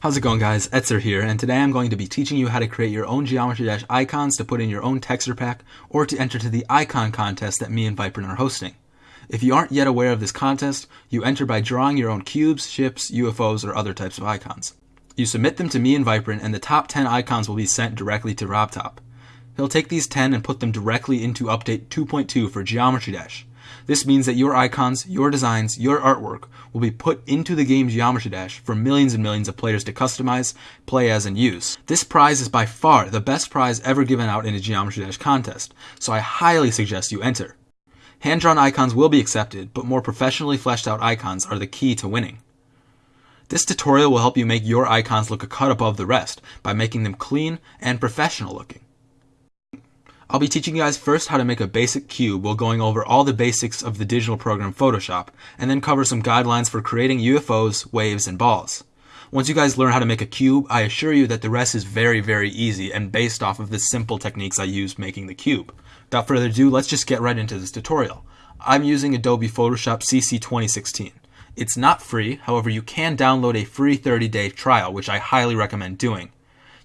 How's it going guys? Etzer here, and today I'm going to be teaching you how to create your own Geometry Dash icons to put in your own texture pack or to enter to the icon contest that me and Viprin are hosting. If you aren't yet aware of this contest, you enter by drawing your own cubes, ships, UFOs, or other types of icons. You submit them to me and Viprin, and the top 10 icons will be sent directly to RobTop. He'll take these 10 and put them directly into Update 2.2 for Geometry Dash. This means that your icons, your designs, your artwork will be put into the game's Geometry Dash for millions and millions of players to customize, play as, and use. This prize is by far the best prize ever given out in a Geometry Dash contest, so I highly suggest you enter. Hand-drawn icons will be accepted, but more professionally fleshed out icons are the key to winning. This tutorial will help you make your icons look a cut above the rest by making them clean and professional looking. I'll be teaching you guys first how to make a basic cube while going over all the basics of the digital program Photoshop, and then cover some guidelines for creating UFOs, waves, and balls. Once you guys learn how to make a cube, I assure you that the rest is very, very easy and based off of the simple techniques I use making the cube. Without further ado, let's just get right into this tutorial. I'm using Adobe Photoshop CC 2016. It's not free, however you can download a free 30-day trial, which I highly recommend doing.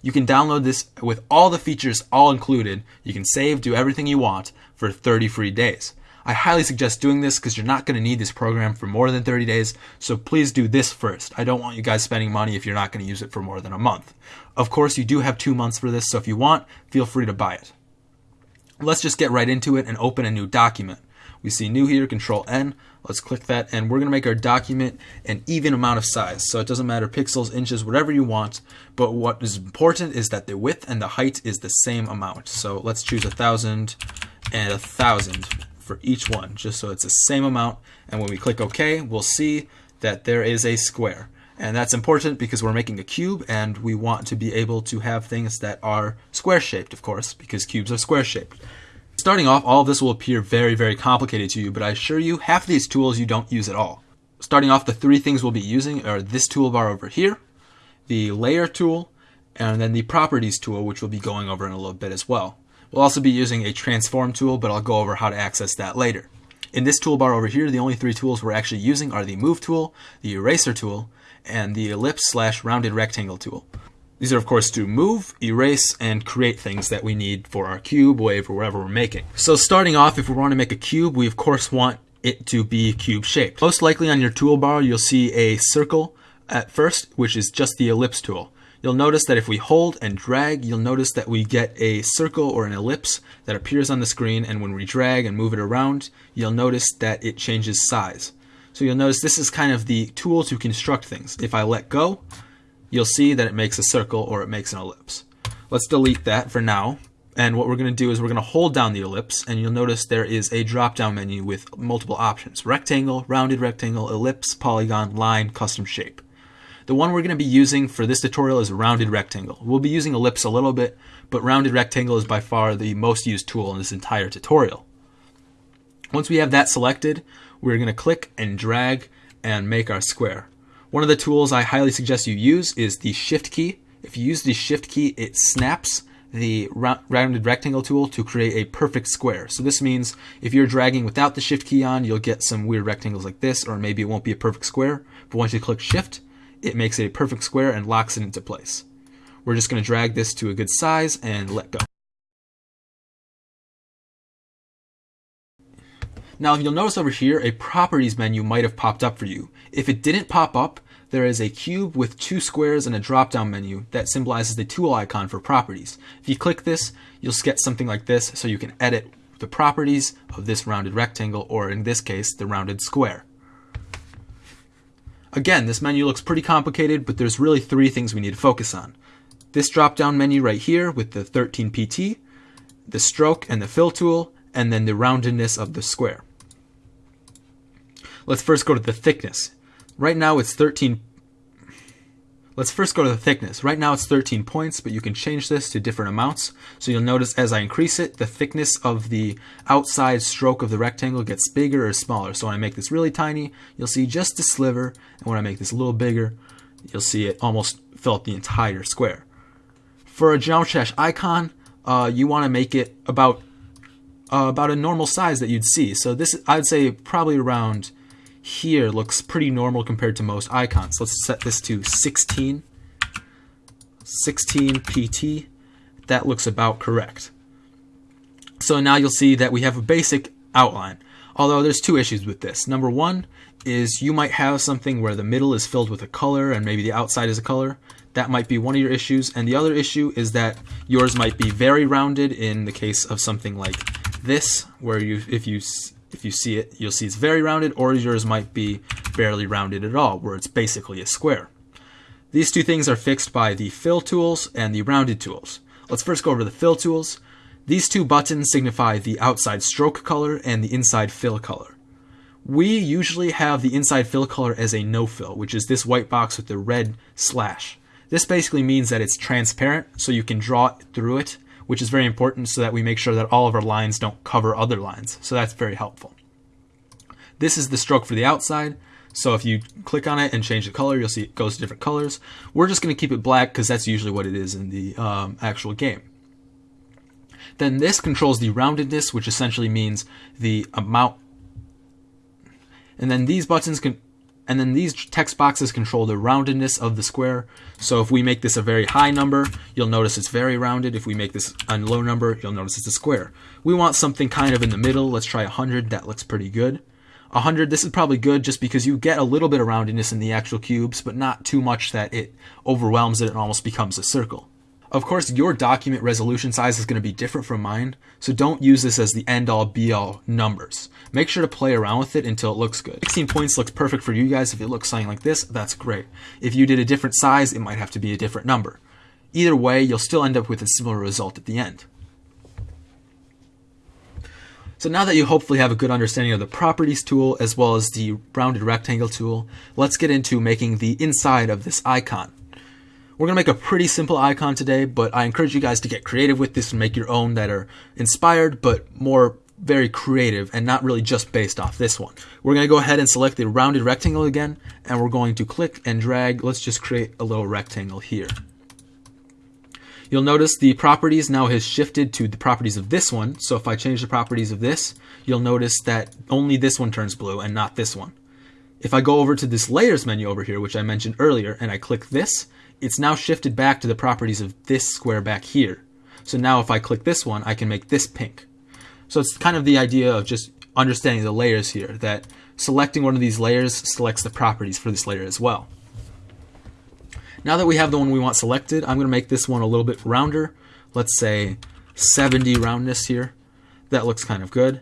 You can download this with all the features all included. You can save, do everything you want for 30 free days. I highly suggest doing this because you're not going to need this program for more than 30 days, so please do this first. I don't want you guys spending money if you're not going to use it for more than a month. Of course, you do have two months for this, so if you want, feel free to buy it. Let's just get right into it and open a new document. We see new here, control N. Let's click that and we're going to make our document an even amount of size. So it doesn't matter pixels, inches, whatever you want. But what is important is that the width and the height is the same amount. So let's choose a thousand and a thousand for each one, just so it's the same amount. And when we click OK, we'll see that there is a square. And that's important because we're making a cube and we want to be able to have things that are square shaped, of course, because cubes are square shaped. Starting off, all of this will appear very, very complicated to you, but I assure you, half of these tools you don't use at all. Starting off, the three things we'll be using are this toolbar over here, the layer tool, and then the properties tool, which we'll be going over in a little bit as well. We'll also be using a transform tool, but I'll go over how to access that later. In this toolbar over here, the only three tools we're actually using are the move tool, the eraser tool, and the ellipse slash rounded rectangle tool. These are of course to move, erase, and create things that we need for our cube, wave, or whatever we're making. So starting off, if we want to make a cube, we of course want it to be cube shaped. Most likely on your toolbar, you'll see a circle at first, which is just the ellipse tool. You'll notice that if we hold and drag, you'll notice that we get a circle or an ellipse that appears on the screen, and when we drag and move it around, you'll notice that it changes size. So you'll notice this is kind of the tool to construct things. If I let go, you'll see that it makes a circle or it makes an ellipse. Let's delete that for now. And what we're going to do is we're going to hold down the ellipse and you'll notice there is a drop down menu with multiple options. Rectangle, rounded rectangle, ellipse, polygon, line, custom shape. The one we're going to be using for this tutorial is rounded rectangle. We'll be using ellipse a little bit, but rounded rectangle is by far the most used tool in this entire tutorial. Once we have that selected, we're going to click and drag and make our square. One of the tools I highly suggest you use is the shift key. If you use the shift key, it snaps the rounded rectangle tool to create a perfect square. So this means if you're dragging without the shift key on, you'll get some weird rectangles like this, or maybe it won't be a perfect square. But once you click shift, it makes it a perfect square and locks it into place. We're just going to drag this to a good size and let go. Now, if you'll notice over here, a properties menu might have popped up for you. If it didn't pop up, there is a cube with two squares and a drop-down menu that symbolizes the tool icon for properties. If you click this, you'll get something like this so you can edit the properties of this rounded rectangle, or in this case, the rounded square. Again, this menu looks pretty complicated, but there's really three things we need to focus on. This drop-down menu right here with the 13 PT, the stroke and the fill tool, and then the roundedness of the square. Let's first go to the thickness. Right now it's 13 Let's first go to the thickness. Right now it's 13 points, but you can change this to different amounts. So you'll notice as I increase it, the thickness of the outside stroke of the rectangle gets bigger or smaller. So when I make this really tiny, you'll see just a sliver. And when I make this a little bigger, you'll see it almost fill up the entire square. For a Geometry Dash icon, uh, you want to make it about uh, about a normal size that you'd see. So this, I'd say probably around here looks pretty normal compared to most icons. Let's set this to 16 16 pt. That looks about correct. So now you'll see that we have a basic outline. Although there's two issues with this. Number one is you might have something where the middle is filled with a color and maybe the outside is a color. That might be one of your issues. And the other issue is that yours might be very rounded in the case of something like this, where you if you if you see it, you'll see it's very rounded, or yours might be barely rounded at all, where it's basically a square. These two things are fixed by the fill tools and the rounded tools. Let's first go over the fill tools. These two buttons signify the outside stroke color and the inside fill color. We usually have the inside fill color as a no fill, which is this white box with the red slash. This basically means that it's transparent, so you can draw through it, which is very important so that we make sure that all of our lines don't cover other lines. So that's very helpful. This is the stroke for the outside. So if you click on it and change the color, you'll see it goes to different colors. We're just going to keep it black because that's usually what it is in the um, actual game. Then this controls the roundedness, which essentially means the amount. And then these buttons can, and then these text boxes control the roundedness of the square. So if we make this a very high number, you'll notice it's very rounded. If we make this a low number, you'll notice it's a square. We want something kind of in the middle. Let's try 100. That looks pretty good. 100, this is probably good just because you get a little bit of roundedness in the actual cubes, but not too much that it overwhelms it and almost becomes a circle. Of course, your document resolution size is going to be different from mine, so don't use this as the end-all be-all numbers. Make sure to play around with it until it looks good. 16 points looks perfect for you guys. If it looks something like this, that's great. If you did a different size, it might have to be a different number. Either way, you'll still end up with a similar result at the end. So now that you hopefully have a good understanding of the properties tool as well as the rounded rectangle tool, let's get into making the inside of this icon. We're going to make a pretty simple icon today, but I encourage you guys to get creative with this and make your own that are inspired, but more very creative and not really just based off this one. We're going to go ahead and select the rounded rectangle again, and we're going to click and drag. Let's just create a little rectangle here. You'll notice the properties now has shifted to the properties of this one. So if I change the properties of this, you'll notice that only this one turns blue and not this one. If I go over to this layers menu over here, which I mentioned earlier, and I click this, it's now shifted back to the properties of this square back here. So now if I click this one, I can make this pink. So it's kind of the idea of just understanding the layers here, that selecting one of these layers selects the properties for this layer as well. Now that we have the one we want selected, I'm going to make this one a little bit rounder. Let's say 70 roundness here. That looks kind of good.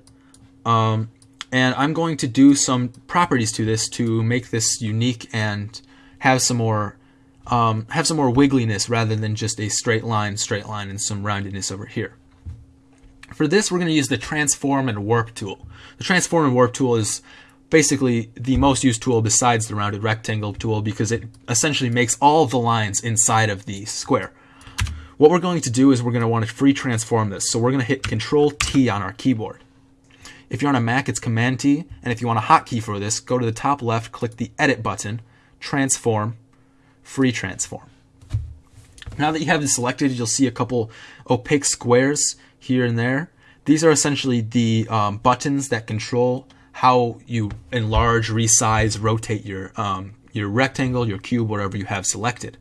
Um, and I'm going to do some properties to this to make this unique and have some more um, have some more wiggliness rather than just a straight line, straight line, and some roundedness over here. For this, we're going to use the Transform and Warp tool. The Transform and Warp tool is basically the most used tool besides the rounded rectangle tool because it essentially makes all the lines inside of the square. What we're going to do is we're going to want to free transform this. So we're going to hit Control T on our keyboard. If you're on a Mac, it's Command T, and if you want a hotkey for this, go to the top left, click the Edit button, Transform, Free Transform. Now that you have this selected, you'll see a couple opaque squares here and there. These are essentially the um, buttons that control how you enlarge, resize, rotate your um, your rectangle, your cube, whatever you have selected.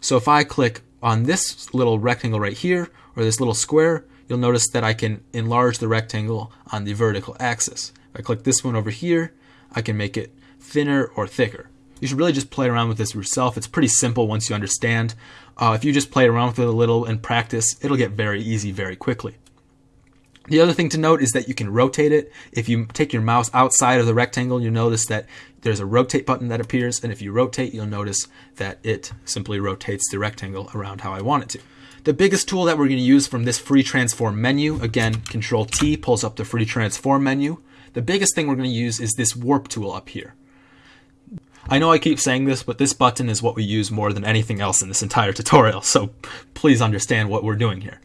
So if I click on this little rectangle right here, or this little square, you'll notice that I can enlarge the rectangle on the vertical axis. If I click this one over here, I can make it thinner or thicker. You should really just play around with this yourself. It's pretty simple once you understand. Uh, if you just play around with it a little and practice, it'll get very easy very quickly. The other thing to note is that you can rotate it. If you take your mouse outside of the rectangle, you'll notice that there's a rotate button that appears, and if you rotate, you'll notice that it simply rotates the rectangle around how I want it to. The biggest tool that we're going to use from this free transform menu, again, Control T pulls up the free transform menu. The biggest thing we're going to use is this warp tool up here. I know I keep saying this, but this button is what we use more than anything else in this entire tutorial, so please understand what we're doing here.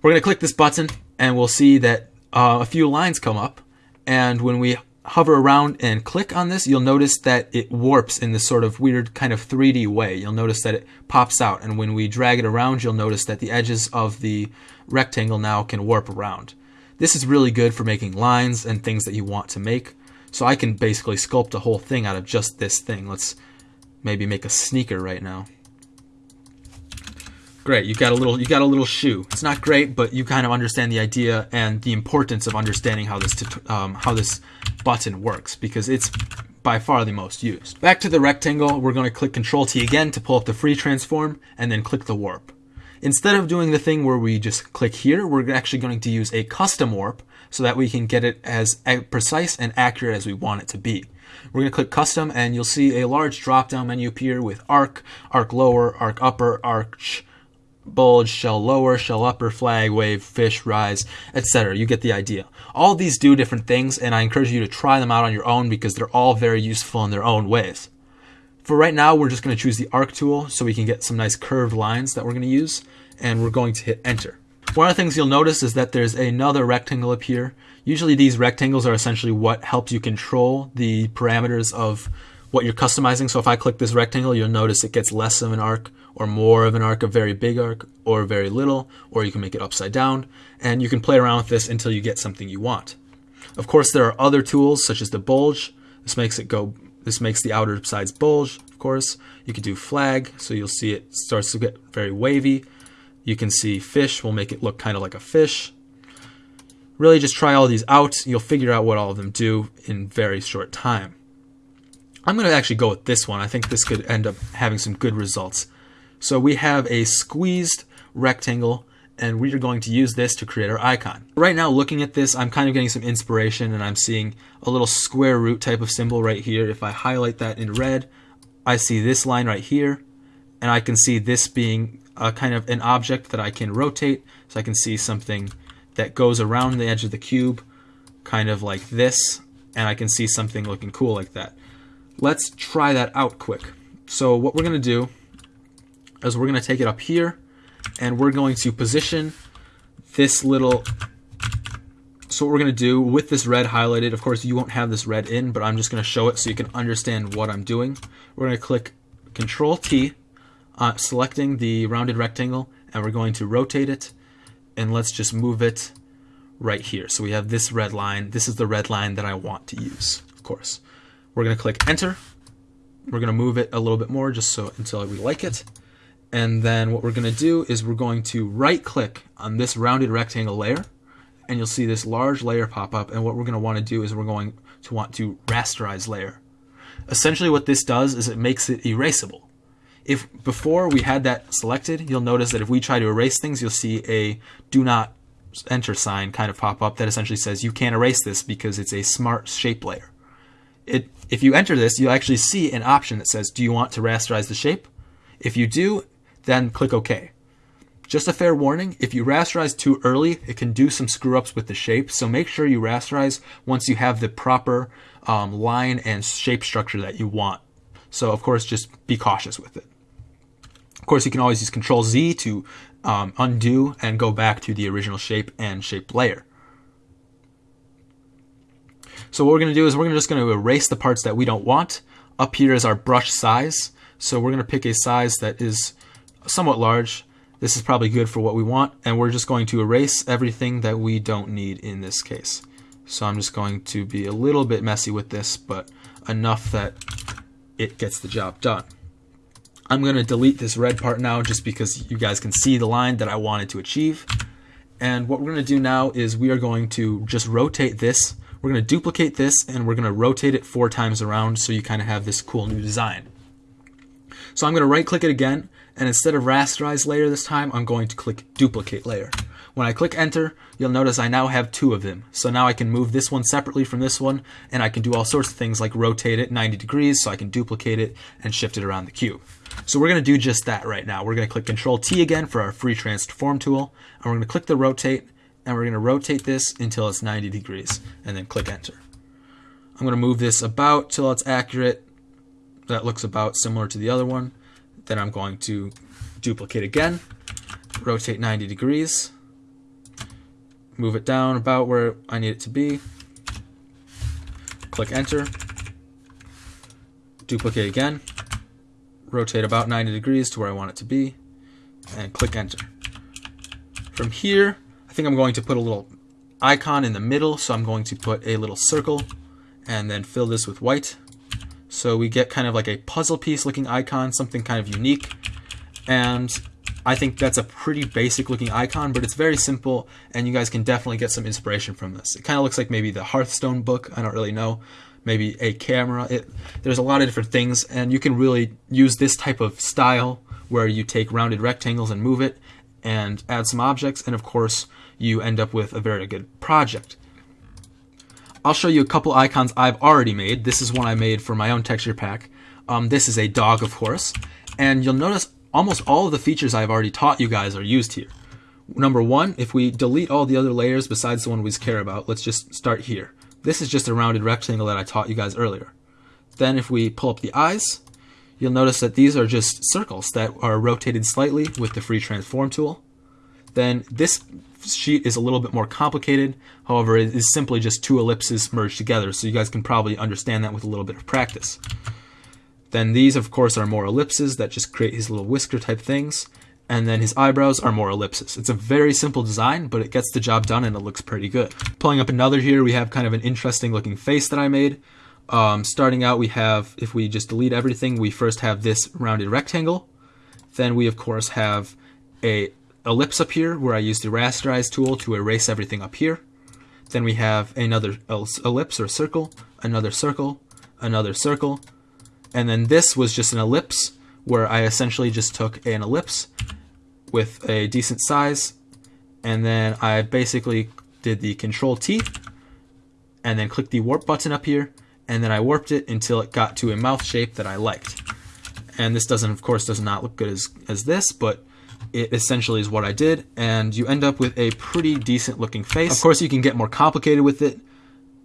We're going to click this button and we'll see that uh, a few lines come up. And when we hover around and click on this, you'll notice that it warps in this sort of weird kind of 3D way. You'll notice that it pops out. And when we drag it around, you'll notice that the edges of the rectangle now can warp around. This is really good for making lines and things that you want to make. So I can basically sculpt a whole thing out of just this thing. Let's maybe make a sneaker right now. Great, you got a little you got a little shoe. It's not great, but you kind of understand the idea and the importance of understanding how this um, how this button works because it's by far the most used. Back to the rectangle, we're going to click Control T again to pull up the free transform and then click the warp. Instead of doing the thing where we just click here, we're actually going to use a custom warp so that we can get it as precise and accurate as we want it to be. We're going to click custom and you'll see a large drop down menu appear with arc, arc lower, arc upper, arch, bulge, shell lower, shell upper, flag, wave, fish, rise, etc. You get the idea. All these do different things, and I encourage you to try them out on your own because they're all very useful in their own ways. For right now, we're just going to choose the arc tool so we can get some nice curved lines that we're going to use, and we're going to hit enter. One of the things you'll notice is that there's another rectangle up here. Usually these rectangles are essentially what helps you control the parameters of what you're customizing. So if I click this rectangle, you'll notice it gets less of an arc or more of an arc, a very big arc, or very little, or you can make it upside down. And you can play around with this until you get something you want. Of course, there are other tools such as the bulge. This makes it go, this makes the outer sides bulge, of course. You can do flag, so you'll see it starts to get very wavy. You can see fish will make it look kind of like a fish. Really just try all these out. You'll figure out what all of them do in very short time. I'm going to actually go with this one. I think this could end up having some good results. So we have a squeezed rectangle and we are going to use this to create our icon. Right now looking at this I'm kind of getting some inspiration and I'm seeing a little square root type of symbol right here. If I highlight that in red I see this line right here and I can see this being a kind of an object that I can rotate so I can see something that goes around the edge of the cube kind of like this and I can see something looking cool like that. Let's try that out quick. So what we're going to do is we're going to take it up here and we're going to position this little so what we're going to do with this red highlighted, of course you won't have this red in, but I'm just going to show it so you can understand what I'm doing. We're going to click Control T, uh, selecting the rounded rectangle, and we're going to rotate it, and let's just move it right here. So we have this red line. This is the red line that I want to use, of course. We're going to click Enter. We're going to move it a little bit more just so until we like it. And then what we're going to do is we're going to right click on this rounded rectangle layer and you'll see this large layer pop up. And what we're going to want to do is we're going to want to rasterize layer. Essentially what this does is it makes it erasable. If before we had that selected, you'll notice that if we try to erase things, you'll see a do not enter sign kind of pop up that essentially says you can't erase this because it's a smart shape layer. It, if you enter this, you'll actually see an option that says, do you want to rasterize the shape? If you do, then click OK. Just a fair warning, if you rasterize too early, it can do some screw ups with the shape, so make sure you rasterize once you have the proper um, line and shape structure that you want. So of course, just be cautious with it. Of course, you can always use Control Z to um, undo and go back to the original shape and shape layer. So what we're going to do is we're just going to erase the parts that we don't want. Up here is our brush size. So we're going to pick a size that is somewhat large. This is probably good for what we want, and we're just going to erase everything that we don't need in this case. So I'm just going to be a little bit messy with this, but enough that it gets the job done. I'm going to delete this red part now just because you guys can see the line that I wanted to achieve. And what we're going to do now is we are going to just rotate this. We're going to duplicate this and we're going to rotate it four times around so you kind of have this cool new design. So I'm going to right click it again and instead of rasterize layer this time, I'm going to click duplicate layer. When I click enter, you'll notice I now have two of them. So now I can move this one separately from this one, and I can do all sorts of things like rotate it 90 degrees so I can duplicate it and shift it around the cube. So we're going to do just that right now. We're going to click Control T again for our free transform tool, and we're going to click the rotate, and we're going to rotate this until it's 90 degrees, and then click enter. I'm going to move this about till it's accurate. That looks about similar to the other one. Then I'm going to duplicate again, rotate 90 degrees, move it down about where I need it to be, click enter, duplicate again, rotate about 90 degrees to where I want it to be, and click enter. From here, I think I'm going to put a little icon in the middle, so I'm going to put a little circle and then fill this with white. So we get kind of like a puzzle piece looking icon, something kind of unique. And I think that's a pretty basic looking icon, but it's very simple, and you guys can definitely get some inspiration from this. It kind of looks like maybe the Hearthstone book. I don't really know. Maybe a camera. It, there's a lot of different things, and you can really use this type of style where you take rounded rectangles and move it and add some objects, and of course, you end up with a very good project. I'll show you a couple icons I've already made. This is one I made for my own texture pack. Um, this is a dog, of course, and you'll notice almost all of the features I've already taught you guys are used here. Number one, if we delete all the other layers besides the one we care about, let's just start here. This is just a rounded rectangle that I taught you guys earlier. Then if we pull up the eyes, you'll notice that these are just circles that are rotated slightly with the free transform tool. Then this sheet is a little bit more complicated. However, it is simply just two ellipses merged together, so you guys can probably understand that with a little bit of practice. Then these, of course, are more ellipses that just create his little whisker type things. And then his eyebrows are more ellipses. It's a very simple design, but it gets the job done and it looks pretty good. Pulling up another here, we have kind of an interesting looking face that I made. Um, starting out, we have, if we just delete everything, we first have this rounded rectangle. Then we, of course, have a ellipse up here where I use the rasterize tool to erase everything up here. Then we have another ellipse or circle, another circle, another circle, and then this was just an ellipse where I essentially just took an ellipse with a decent size and then I basically did the control T and then clicked the warp button up here and then I warped it until it got to a mouth shape that I liked. And this doesn't, of course, does not look good as, as this, but it essentially is what I did, and you end up with a pretty decent looking face. Of course, you can get more complicated with it.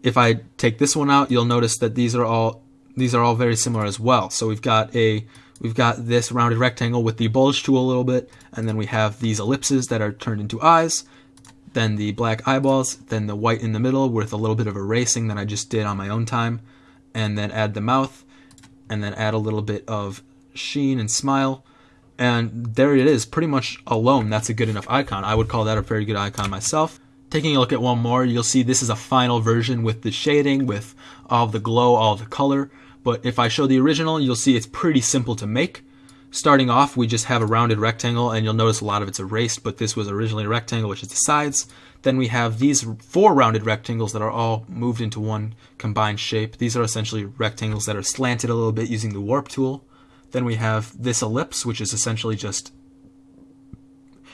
If I take this one out, you'll notice that these are all these are all very similar as well. So we've got a we've got this rounded rectangle with the bulge tool a little bit, and then we have these ellipses that are turned into eyes, then the black eyeballs, then the white in the middle with a little bit of erasing that I just did on my own time, and then add the mouth, and then add a little bit of sheen and smile. And there it is, pretty much alone, that's a good enough icon. I would call that a very good icon myself. Taking a look at one more, you'll see this is a final version with the shading, with all the glow, all the color. But if I show the original, you'll see it's pretty simple to make. Starting off, we just have a rounded rectangle, and you'll notice a lot of it's erased, but this was originally a rectangle, which is the sides. Then we have these four rounded rectangles that are all moved into one combined shape. These are essentially rectangles that are slanted a little bit using the warp tool. Then we have this ellipse, which is essentially just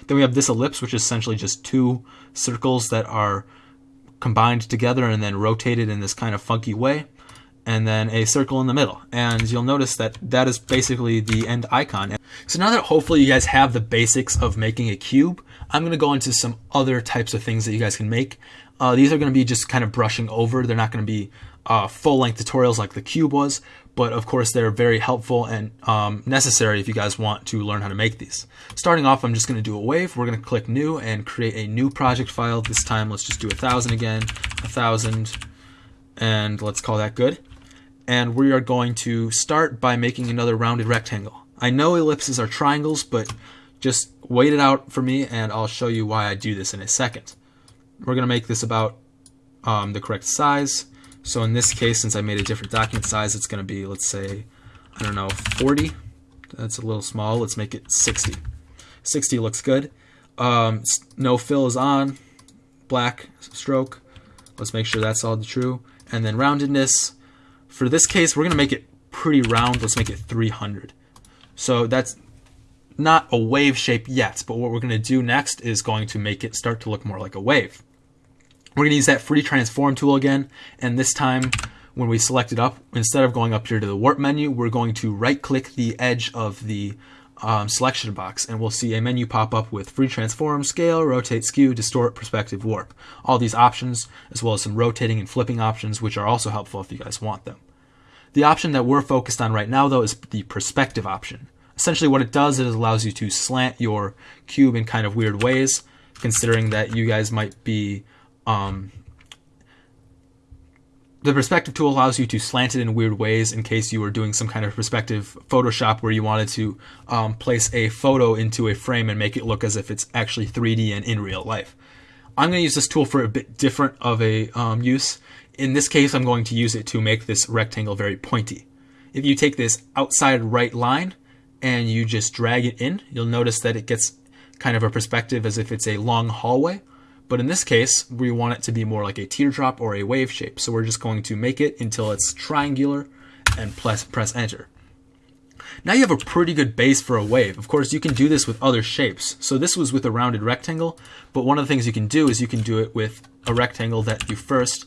then we have this ellipse, which is essentially just two circles that are combined together and then rotated in this kind of funky way and then a circle in the middle. And you'll notice that that is basically the end icon. So now that hopefully you guys have the basics of making a cube, I'm going to go into some other types of things that you guys can make. Uh, these are going to be just kind of brushing over. They're not going to be uh, full-length tutorials like the cube was, but of course they're very helpful and um, necessary if you guys want to learn how to make these. Starting off, I'm just going to do a wave. We're going to click new and create a new project file. This time, let's just do a thousand again, a thousand, and let's call that good and we are going to start by making another rounded rectangle. I know ellipses are triangles, but just wait it out for me and I'll show you why I do this in a second. We're going to make this about um, the correct size. So in this case, since I made a different document size, it's going to be, let's say, I don't know, 40. That's a little small. Let's make it 60. 60 looks good. Um, no fill is on. Black stroke. Let's make sure that's all true. And then roundedness. For this case, we're going to make it pretty round. Let's make it 300. So that's not a wave shape yet, but what we're going to do next is going to make it start to look more like a wave. We're going to use that free transform tool again, and this time when we select it up, instead of going up here to the warp menu, we're going to right click the edge of the um, selection box and we'll see a menu pop up with free transform, scale, rotate, skew, distort, perspective, warp. All these options, as well as some rotating and flipping options, which are also helpful if you guys want them. The option that we're focused on right now, though, is the perspective option. Essentially, what it does is it allows you to slant your cube in kind of weird ways, considering that you guys might be um, the perspective tool allows you to slant it in weird ways in case you were doing some kind of perspective Photoshop where you wanted to um, place a photo into a frame and make it look as if it's actually 3D and in real life. I'm going to use this tool for a bit different of a um, use. In this case, I'm going to use it to make this rectangle very pointy. If you take this outside right line and you just drag it in, you'll notice that it gets kind of a perspective as if it's a long hallway. But in this case, we want it to be more like a teardrop or a wave shape. So we're just going to make it until it's triangular and press, press enter. Now you have a pretty good base for a wave. Of course, you can do this with other shapes. So this was with a rounded rectangle, but one of the things you can do is you can do it with a rectangle that you first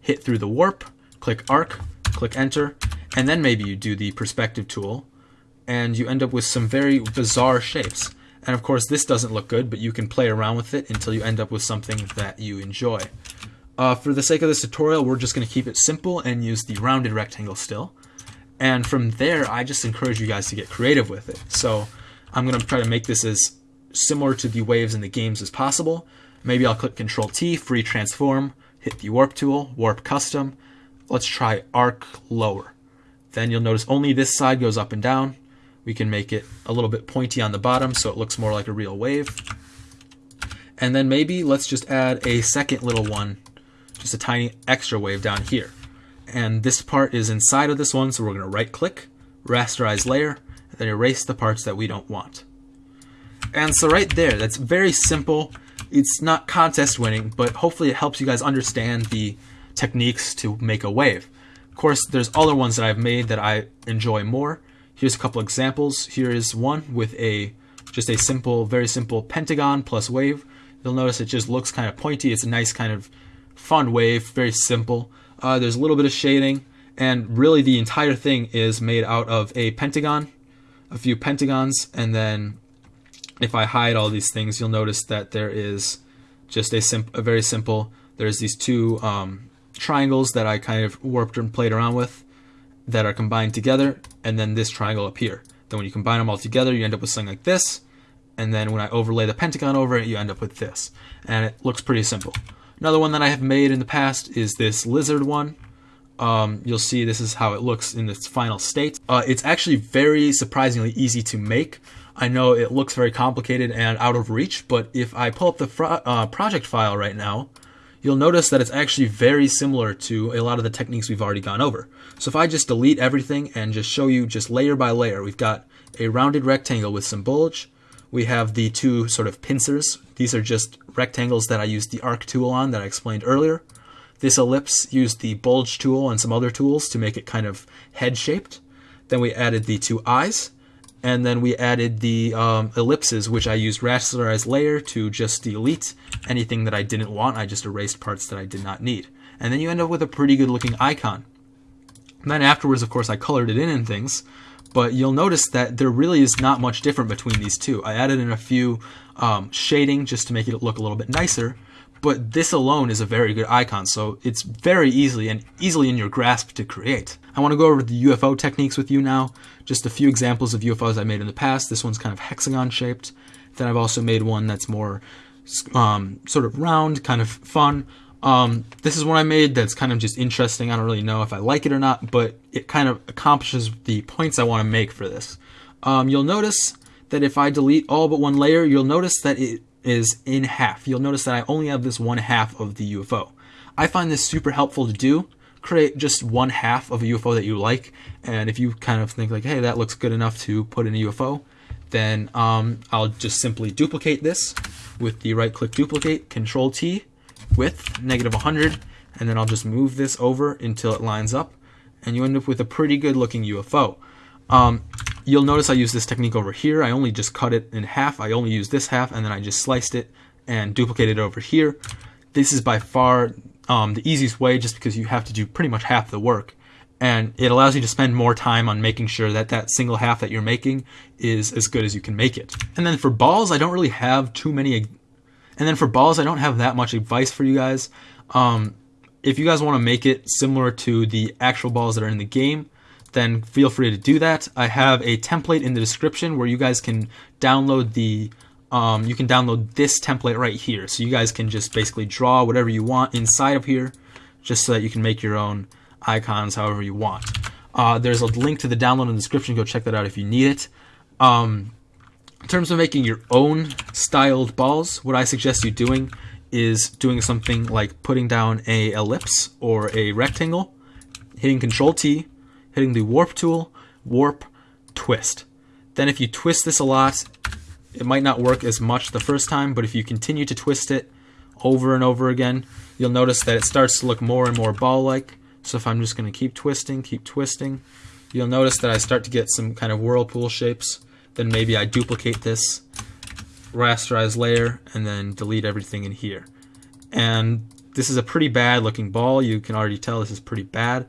hit through the warp, click arc, click enter, and then maybe you do the perspective tool, and you end up with some very bizarre shapes. And of course, this doesn't look good, but you can play around with it until you end up with something that you enjoy. Uh, for the sake of this tutorial, we're just going to keep it simple and use the rounded rectangle still. And from there, I just encourage you guys to get creative with it. So I'm going to try to make this as similar to the waves in the games as possible. Maybe I'll click Control T, free transform, hit the warp tool, warp custom. Let's try arc lower. Then you'll notice only this side goes up and down. We can make it a little bit pointy on the bottom so it looks more like a real wave. And then maybe let's just add a second little one, just a tiny extra wave down here. And this part is inside of this one, so we're going to right click, rasterize layer, and then erase the parts that we don't want. And so right there, that's very simple. It's not contest winning, but hopefully it helps you guys understand the techniques to make a wave. Of course, there's other ones that I've made that I enjoy more. Here's a couple examples. Here is one with a just a simple, very simple pentagon plus wave. You'll notice it just looks kind of pointy. It's a nice kind of fun wave, very simple. Uh, there's a little bit of shading, and really the entire thing is made out of a pentagon, a few pentagons, and then if I hide all these things, you'll notice that there is just a, sim- a very simple, there's these two um, triangles that I kind of warped and played around with that are combined together, and then this triangle up here. Then when you combine them all together, you end up with something like this, and then when I overlay the pentagon over it, you end up with this. And it looks pretty simple. Another one that I have made in the past is this lizard one. Um, you'll see this is how it looks in its final state. Uh, it's actually very surprisingly easy to make. I know it looks very complicated and out of reach, but if I pull up the uh, project file right now, you'll notice that it's actually very similar to a lot of the techniques we've already gone over. So if I just delete everything and just show you just layer by layer, we've got a rounded rectangle with some bulge. We have the two sort of pincers. These are just rectangles that I used the arc tool on that I explained earlier. This ellipse used the bulge tool and some other tools to make it kind of head shaped. Then we added the two eyes and then we added the um, ellipses, which I used rasterize layer to just delete anything that I didn't want. I just erased parts that I did not need. And then you end up with a pretty good looking icon. And then afterwards, of course, I colored it in and things, but you'll notice that there really is not much different between these two. I added in a few um, shading just to make it look a little bit nicer, but this alone is a very good icon, so it's very easily and easily in your grasp to create. I want to go over the UFO techniques with you now. Just a few examples of UFOs I made in the past. This one's kind of hexagon shaped. Then I've also made one that's more um, sort of round, kind of fun. Um, this is one I made that's kind of just interesting. I don't really know if I like it or not, but it kind of accomplishes the points I want to make for this. Um, you'll notice that if I delete all but one layer, you'll notice that it is in half. You'll notice that I only have this one half of the UFO. I find this super helpful to do. Create just one half of a UFO that you like, and if you kind of think like, hey, that looks good enough to put in a UFO, then um, I'll just simply duplicate this with the right click duplicate, control T, width, negative 100, and then I'll just move this over until it lines up, and you end up with a pretty good looking UFO. Um, You'll notice I use this technique over here. I only just cut it in half. I only use this half and then I just sliced it and duplicated it over here. This is by far um, the easiest way just because you have to do pretty much half the work. And it allows you to spend more time on making sure that that single half that you're making is as good as you can make it. And then for balls, I don't really have too many. And then for balls, I don't have that much advice for you guys. Um, if you guys want to make it similar to the actual balls that are in the game, then feel free to do that. I have a template in the description where you guys can download the um, you can download this template right here. So you guys can just basically draw whatever you want inside of here, just so that you can make your own icons however you want. Uh, there's a link to the download in the description. Go check that out if you need it. Um, in terms of making your own styled balls, what I suggest you doing is doing something like putting down a ellipse or a rectangle, hitting Control T, hitting the warp tool, warp, twist. Then if you twist this a lot, it might not work as much the first time, but if you continue to twist it over and over again, you'll notice that it starts to look more and more ball-like. So if I'm just going to keep twisting, keep twisting, you'll notice that I start to get some kind of whirlpool shapes. Then maybe I duplicate this rasterize layer and then delete everything in here. And this is a pretty bad looking ball. You can already tell this is pretty bad.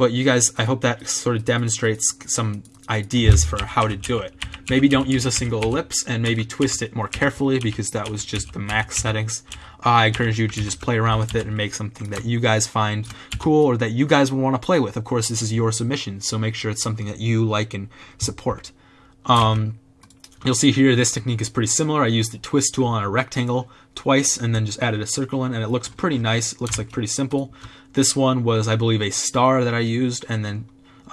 But you guys, I hope that sort of demonstrates some ideas for how to do it. Maybe don't use a single ellipse and maybe twist it more carefully because that was just the max settings. I encourage you to just play around with it and make something that you guys find cool or that you guys would want to play with. Of course, this is your submission, so make sure it's something that you like and support. Um, You'll see here this technique is pretty similar. I used the twist tool on a rectangle twice and then just added a circle in and it looks pretty nice. It looks like pretty simple. This one was, I believe, a star that I used and then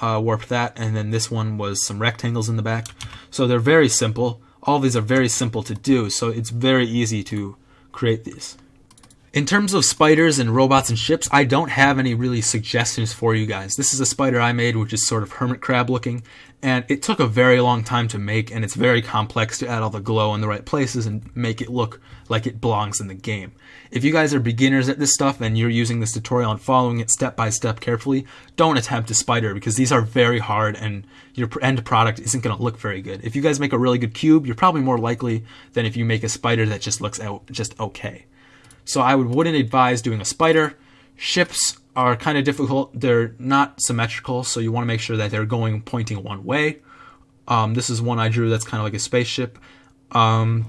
uh, warped that. And then this one was some rectangles in the back. So they're very simple. All these are very simple to do, so it's very easy to create these. In terms of spiders and robots and ships, I don't have any really suggestions for you guys. This is a spider I made, which is sort of hermit crab looking, and it took a very long time to make, and it's very complex to add all the glow in the right places and make it look like it belongs in the game. If you guys are beginners at this stuff and you're using this tutorial and following it step by step carefully, don't attempt a spider because these are very hard and your end product isn't going to look very good. If you guys make a really good cube, you're probably more likely than if you make a spider that just looks out just okay. So I would, wouldn't advise doing a spider. Ships are kind of difficult. They're not symmetrical, so you want to make sure that they're going pointing one way. Um, this is one I drew that's kind of like a spaceship. Um,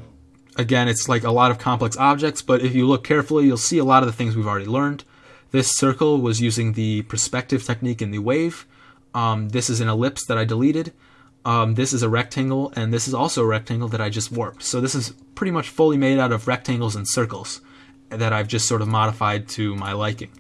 again, it's like a lot of complex objects, but if you look carefully, you'll see a lot of the things we've already learned. This circle was using the perspective technique in the wave. Um, this is an ellipse that I deleted. Um, this is a rectangle, and this is also a rectangle that I just warped. So this is pretty much fully made out of rectangles and circles that I've just sort of modified to my liking.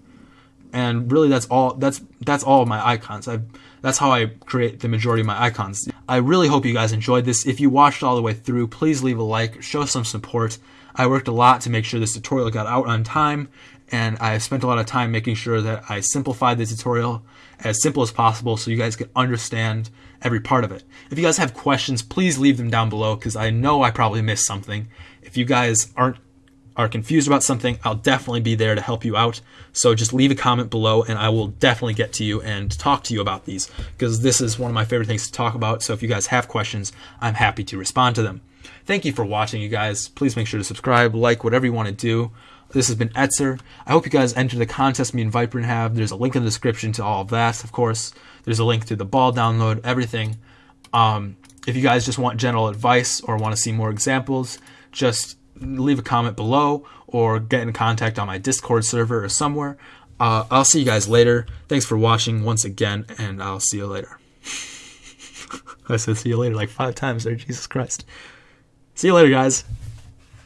And really, that's all. That's that's all my icons. I that's how I create the majority of my icons. I really hope you guys enjoyed this. If you watched all the way through, please leave a like, show some support. I worked a lot to make sure this tutorial got out on time, and I spent a lot of time making sure that I simplified the tutorial as simple as possible so you guys can understand every part of it. If you guys have questions, please leave them down below because I know I probably missed something. If you guys aren't are confused about something, I'll definitely be there to help you out. So just leave a comment below and I will definitely get to you and talk to you about these because this is one of my favorite things to talk about. So if you guys have questions, I'm happy to respond to them. Thank you for watching, you guys. Please make sure to subscribe, like, whatever you want to do. This has been Etzer. I hope you guys enter the contest me and Viper have. There's a link in the description to all of that, of course. There's a link to the ball download, everything. Um, if you guys just want general advice or want to see more examples, just leave a comment below or get in contact on my Discord server or somewhere. Uh, I'll see you guys later. Thanks for watching once again, and I'll see you later. I said see you later like five times there, Jesus Christ. See you later, guys.